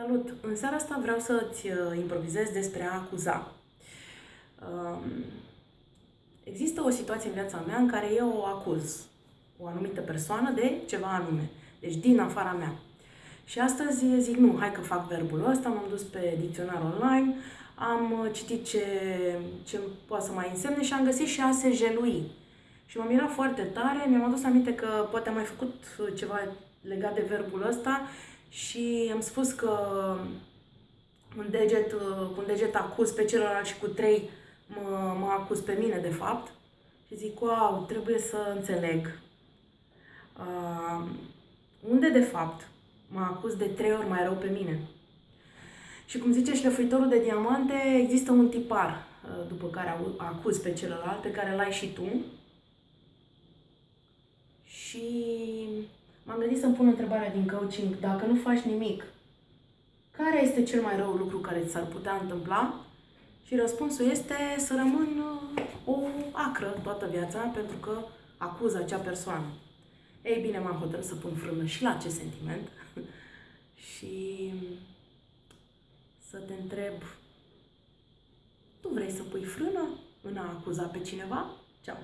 Salut! În seara asta vreau să-ți uh, improvizez despre a acuza. Um, există o situație în viața mea în care eu o acuz o anumită persoană de ceva anume, deci din afara mea. Și astăzi zic, nu, hai că fac verbul ăsta, m-am dus pe dicționar online, am uh, citit ce, ce poate să mai însemne și am găsit și a se jelui. Și m-am mirat foarte tare, mi-am adus aminte că poate am mai făcut uh, ceva legat de verbul ăsta și am spus că un deget, cu un deget acuz pe celălalt și cu trei mă, mă acuz pe mine, de fapt. Și zic, wow, trebuie să înțeleg. Uh, unde, de fapt, mă acuz de trei ori mai rău pe mine. Și cum zice șlefuitorul de diamante, există un tipar uh, după care acuz pe celălalt, pe care l-ai și tu. Și m-am gândit să-mi pun întrebarea din coaching, dacă nu faci nimic, care este cel mai rău lucru care ți s-ar putea întâmpla? Și răspunsul este să rămân uh, o acră toată viața pentru că acuz acea persoană. Ei bine, m-am hotărât să pun frână și la acest sentiment și să te întreb, tu vrei să pui frână în a acuza pe cineva? Ceau!